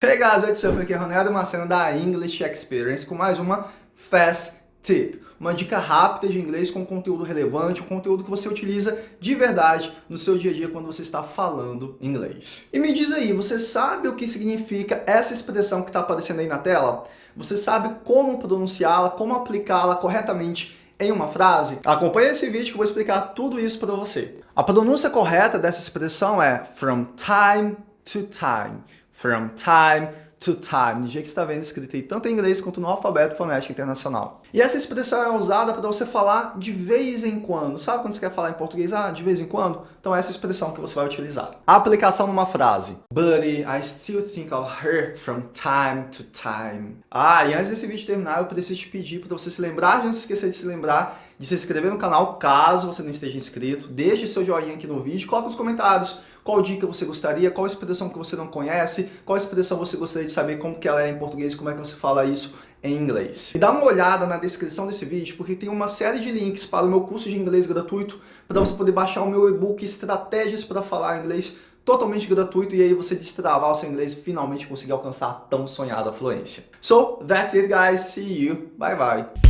Hey guys, what's up? Aqui é Ronaldo da English Experience com mais uma Fast Tip. Uma dica rápida de inglês com conteúdo relevante, um conteúdo que você utiliza de verdade no seu dia a dia quando você está falando inglês. E me diz aí, você sabe o que significa essa expressão que está aparecendo aí na tela? Você sabe como pronunciá-la, como aplicá-la corretamente em uma frase? Acompanhe esse vídeo que eu vou explicar tudo isso para você. A pronúncia correta dessa expressão é from time to time. From time to time. Do jeito que está vendo escrito aí tanto em inglês quanto no alfabeto fonético internacional. E essa expressão é usada para você falar de vez em quando. Sabe quando você quer falar em português? Ah, de vez em quando? Então é essa expressão que você vai utilizar. A aplicação numa frase. Buddy, I still think of her from time to time. Ah, e antes desse vídeo terminar, eu preciso te pedir para você se lembrar, de não se esquecer de se lembrar de se inscrever no canal, caso você não esteja inscrito. Deixe seu joinha aqui no vídeo, coloque nos comentários qual dica você gostaria, qual expressão que você não conhece, qual expressão você gostaria de saber como que ela é em português, como é que você fala isso em inglês. E dá uma olhada na descrição desse vídeo, porque tem uma série de links para o meu curso de inglês gratuito, para você poder baixar o meu e-book Estratégias para Falar Inglês totalmente gratuito e aí você destravar o seu inglês e finalmente conseguir alcançar a tão sonhada fluência. So, that's it guys, see you, bye bye!